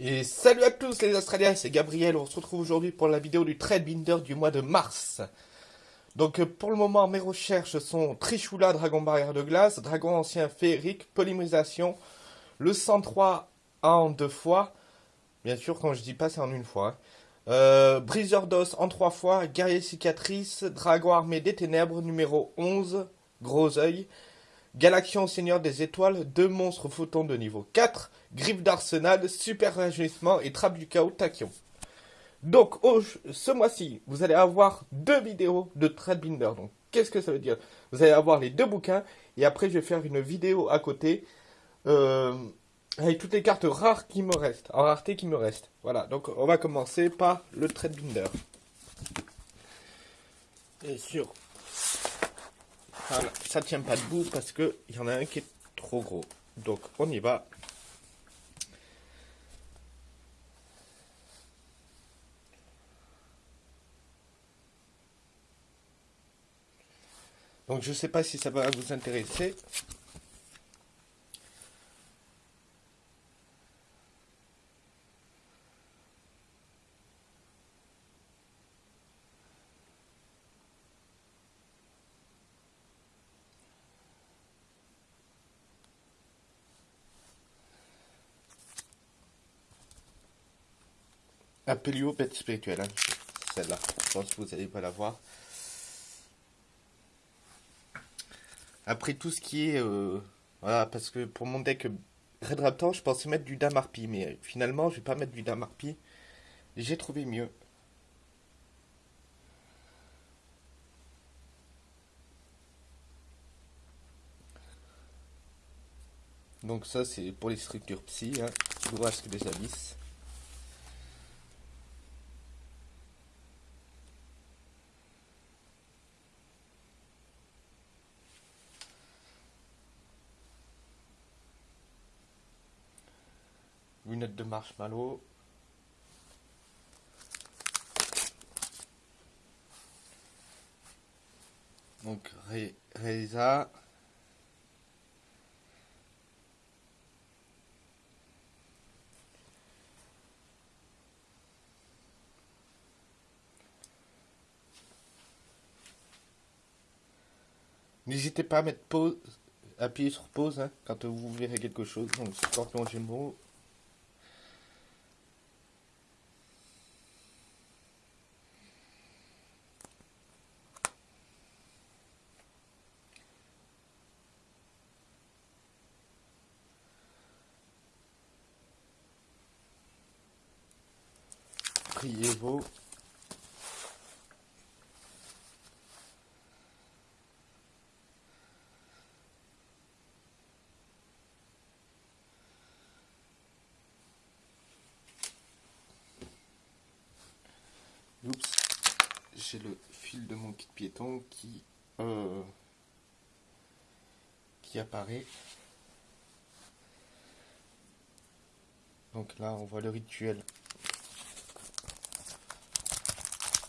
Et salut à tous les Australiens, c'est Gabriel. On se retrouve aujourd'hui pour la vidéo du trade binder du mois de mars. Donc euh, pour le moment, mes recherches sont Trichoula, Dragon Barrière de Glace, Dragon Ancien Féerique, Polymérisation, le 103 en deux fois. Bien sûr, quand je dis pas, c'est en une fois. Hein. Euh, Briseur d'os en trois fois, Guerrier Cicatrice, Dragon Armé des Ténèbres, numéro 11, Gros œil. Galaxion Seigneur des Étoiles, deux monstres photons de niveau 4, Griffe d'Arsenal, Super Rajeunissement et Trappe du Chaos Tachyon. Donc, ce mois-ci, vous allez avoir deux vidéos de Binder. Donc, qu'est-ce que ça veut dire? Vous allez avoir les deux bouquins, et après, je vais faire une vidéo à côté, euh, avec toutes les cartes rares qui me restent, en rareté qui me restent. Voilà, donc on va commencer par le Binder. Et sur voilà, ça tient pas debout parce qu'il y en a un qui est trop gros. Donc on y va. Donc je sais pas si ça va vous intéresser. Apelio bête spirituelle, hein. celle-là. Je pense que vous n'allez pas la voir. Après tout ce qui est... Euh, voilà, parce que pour mon deck Red Raptor, je pensais mettre du Damarpi. Mais finalement, je vais pas mettre du Damarpi. J'ai trouvé mieux. Donc ça, c'est pour les structures psy. Hein. que des abysses. Lunettes de marshmallow. Donc Reza. N'hésitez pas à mettre pause, appuyer sur pause hein, quand vous verrez quelque chose. Donc Scorpion Gémeaux, j'ai le fil de mon kit piéton qui, euh, qui apparaît. Donc là, on voit le rituel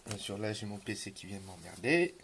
Bien sûr, là, j'ai mon PC qui vient m'emmerder.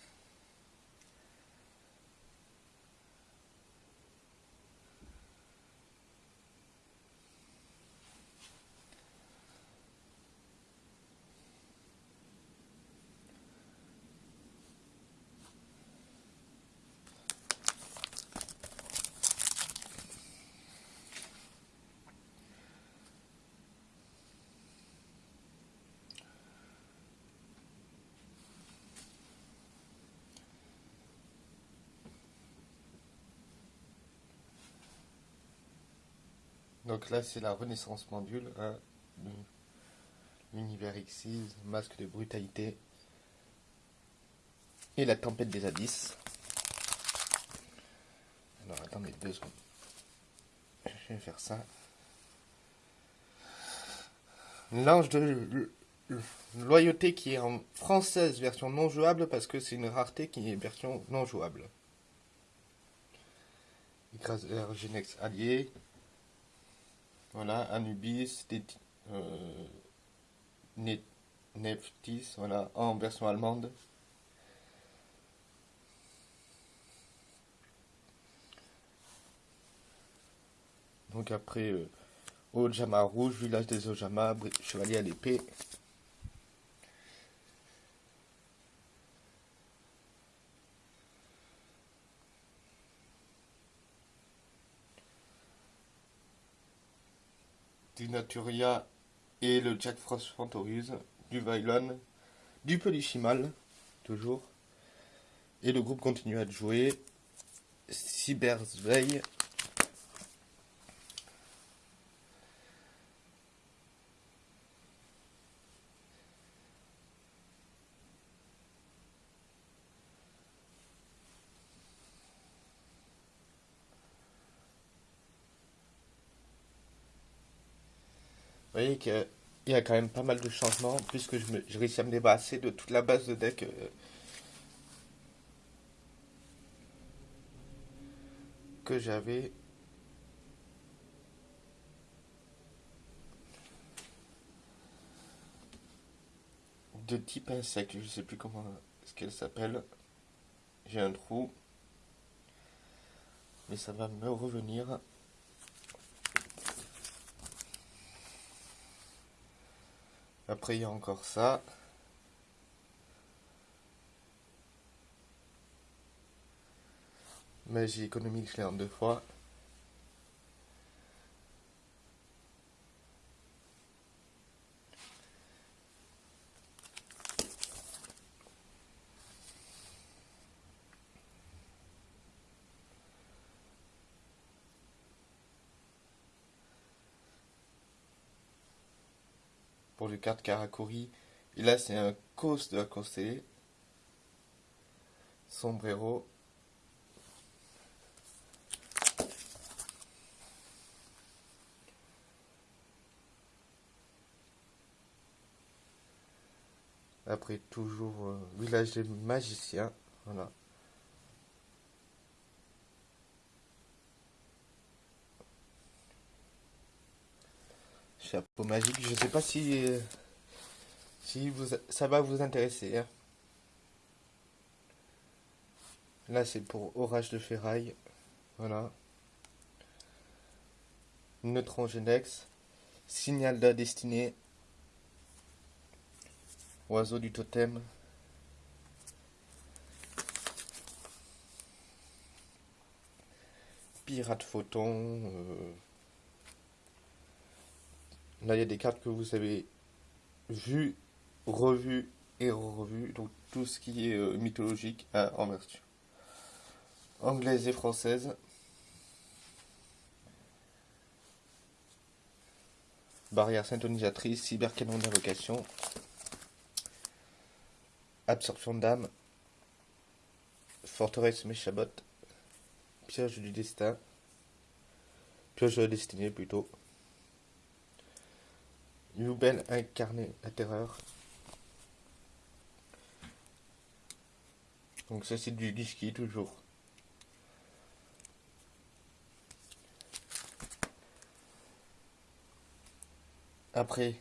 Donc là, c'est la Renaissance Pendule, hein, l'univers Xyz, masque de brutalité et la tempête des abysses. Alors attendez deux secondes. Je vais faire ça. L'ange de loyauté qui est en française version non jouable parce que c'est une rareté qui est version non jouable. Écraseur Genex allié, voilà, Anubis, euh, Neftis, voilà, en version allemande. Donc après, euh, Ojama rouge, village des Ojama, chevalier à l'épée. Du Naturia et le Jack Frost Fantorise, du Vylon, du Polychimal, toujours. Et le groupe continue à jouer. Cybersveille. Vous voyez qu'il y a quand même pas mal de changements puisque je, réussis à me débarrasser de toute la base de deck euh, que j'avais de type insecte, je sais plus comment ce qu'elle s'appelle. J'ai un trou. Mais ça va me revenir. Après il y a encore ça. Magie économique, je l'ai en deux fois. Pour les cartes Karakuri, et là c'est un cos de la Sombrero. Après, toujours euh, village des magiciens. Voilà. Chapeau magique. Je sais pas si, si vous, ça va vous intéresser. Hein. Là, c'est pour orage de ferraille. Voilà. Neutron Genex. Signal de la destinée. Oiseau du totem. Pirate photon. Euh. Là, il y a des cartes que vous avez vues, revues et revues. Donc, tout ce qui est euh, mythologique en vertu. Anglaise et française. Barrière syntonisatrice, cybercanon d'invocation. Absorption d'âme. Forteresse Méchabot. Piège du destin. Piège de la destinée plutôt. Nouvelle incarnée la terreur. Donc ça c'est du Gishki toujours. Après,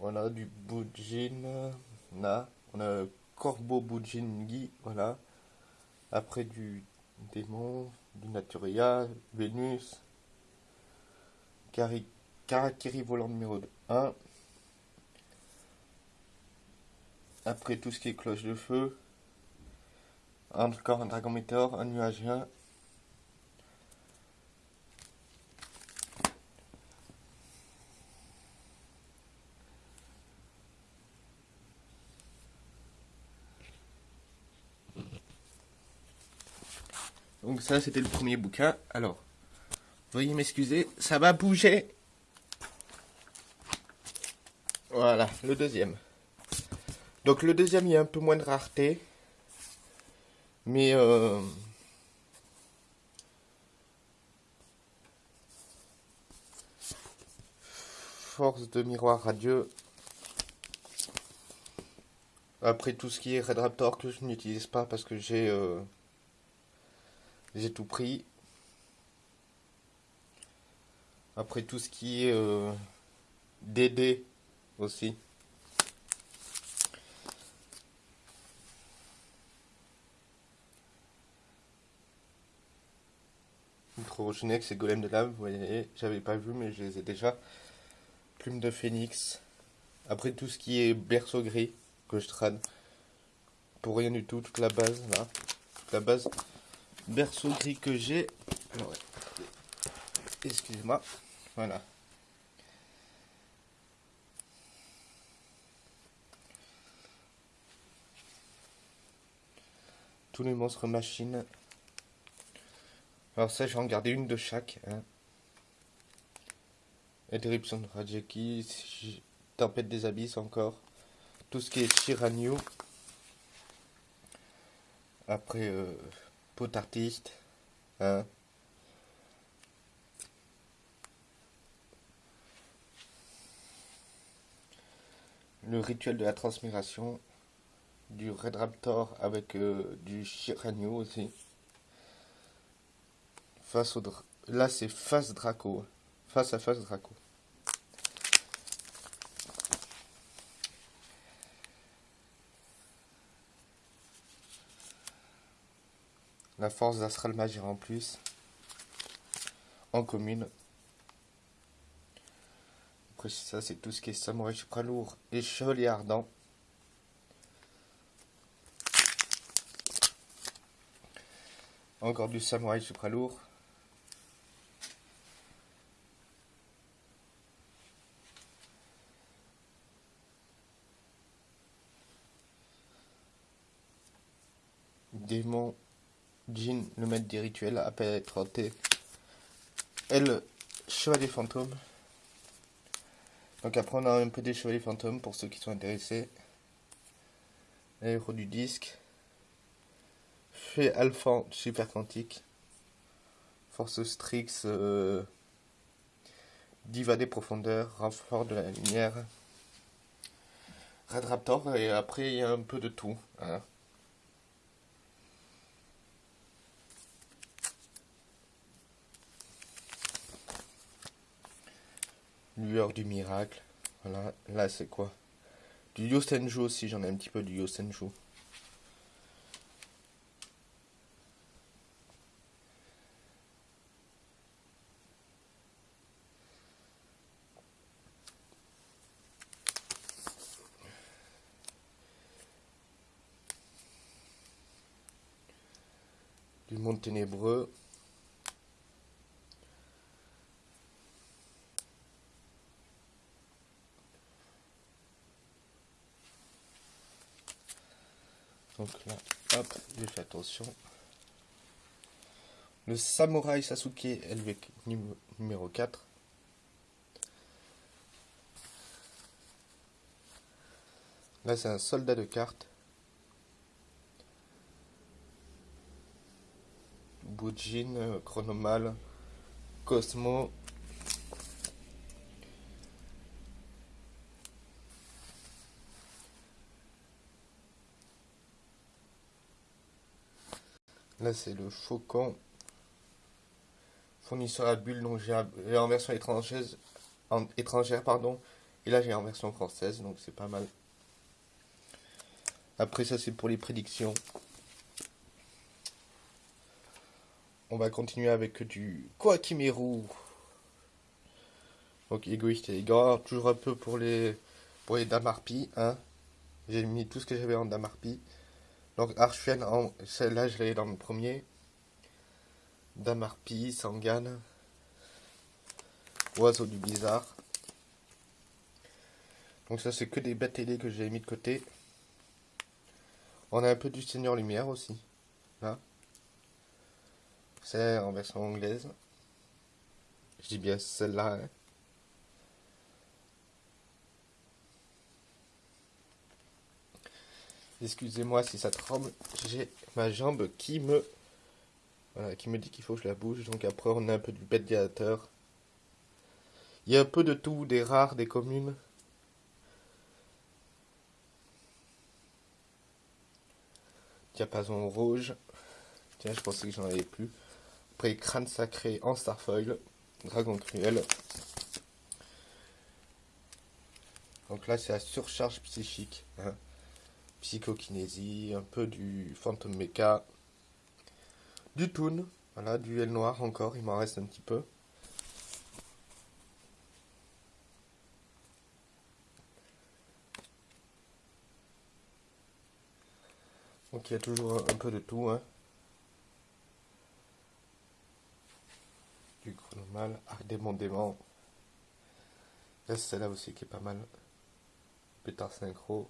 Voilà, du Bujin. Là, on a Corbeau Bujingi. Voilà. Après du démon, du Naturia, Vénus. Karakiri volant numéro 1. Après tout ce qui est cloche de feu. Encore un dragon météore, un nuagien, Donc ça, c'était le premier bouquin. Alors, veuillez m'excuser, ça va bouger. Voilà, le deuxième. Donc le deuxième, il y a un peu moins de rareté. Mais... Euh, force de miroir radieux. Après tout ce qui est Red Raptor que je n'utilise pas parce que j'ai... Euh, j'ai tout pris. Après tout ce qui est euh, DD aussi. Crorogenex et Golem de lave, vous voyez, j'avais pas vu, mais je les ai déjà. Plume de phénix. Après tout ce qui est berceau gris que je trade. Pour rien du tout, toute la base là. Toute la base berceau gris que j'ai. Excusez-moi. Voilà. Tous les monstres machines. Alors ça, j'ai regardé une de chaque. Hein. Interruption de Rajeki, Tempête des Abysses encore. Tout ce qui est Shiranyu. Après, euh. Hein. Le rituel de la transmigration. Du Red Raptor avec euh, du Shiranyu aussi. Face au... Là, c'est face Draco. Face à face Draco. La force d'Astral Magir en plus. En commune. Ça, c'est tout ce qui est Samouraï lourd et Chevalier Ardent. Encore du Samouraï lourd. Démon Jean, le maître des rituels, appelle être T. Elle, chevalier fantôme. Donc après on a un peu des chevaliers fantômes pour ceux qui sont intéressés. Héros du disque. Fait Alpha super quantique. Force Strix. Euh, diva des profondeurs. Renfort de la lumière. Red Raptor. Et après il y a un peu de tout. Hein. Lueur du miracle. Voilà, là c'est quoi? Du Yosenju aussi, j'en ai un petit peu du Yosenju. Du monde ténébreux. Donc là, hop, j'ai fait attention. Le Samouraï Sasuke LV numéro 4. Là, c'est un soldat de cartes. Bujin, Chronomal, Cosmo, Là, c'est le Faucon. Fournisseur à bulles, donc j'ai en version étrangère, pardon. Et là, j'ai en version française, donc c'est pas mal. Après, ça, c'est pour les prédictions. On va continuer avec du Koakimeru. Donc, égoïste et égard. Toujours un peu pour les, pour les Damarpi. Hein. J'ai mis tout ce que j'avais en Damarpi. Donc Archfiend, celle-là je l'ai dans le premier. Damarpi, Sangan. Oiseau du bizarre. Donc ça c'est que des bêtes télé que j'ai mis de côté. On a un peu du Seigneur Lumière aussi. Là. C'est en version anglaise. Je dis bien celle-là. Hein. Excusez-moi si ça tremble. J'ai ma jambe qui me... Voilà, qui me dit qu'il faut que je la bouge. Donc après, on a un peu du bête dilateur. Il y a un peu de tout, des rares, des communes. Diapason rouge. Tiens, je pensais que j'en avais plus. Après, crâne sacré en starfoil. Dragon cruel. Donc là, c'est la surcharge psychique. Hein psychokinésie, un peu du Phantom Mecha, du Toon, Voilà, duel noir encore, il m'en reste un petit peu. Donc il y a toujours un peu de tout. Hein. Du chronomal, arc démon. Là, celle-là aussi qui est pas mal. Pétard synchro.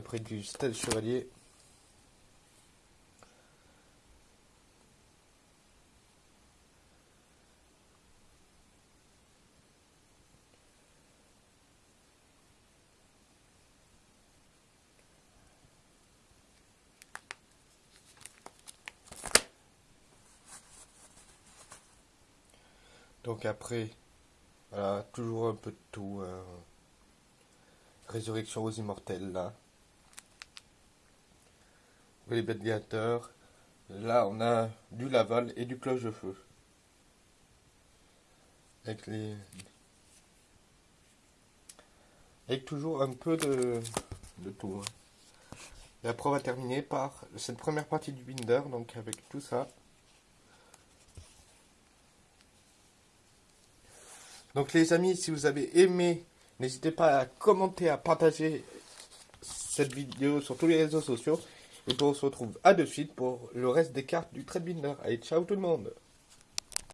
Après du stade chevalier. Donc après, voilà, toujours un peu de tout. Hein. Résurrection aux immortels, là. Les gladiateurs. Là, on a du Laval et du cloche de feu. Avec les... Avec toujours un peu de, de tout. Hein. Après, on va terminer par cette première partie du binder, donc avec tout ça. Donc les amis, si vous avez aimé, n'hésitez pas à commenter, à partager cette vidéo sur tous les réseaux sociaux. Et on se retrouve à de suite pour le reste des cartes du Trade Allez, ciao tout le monde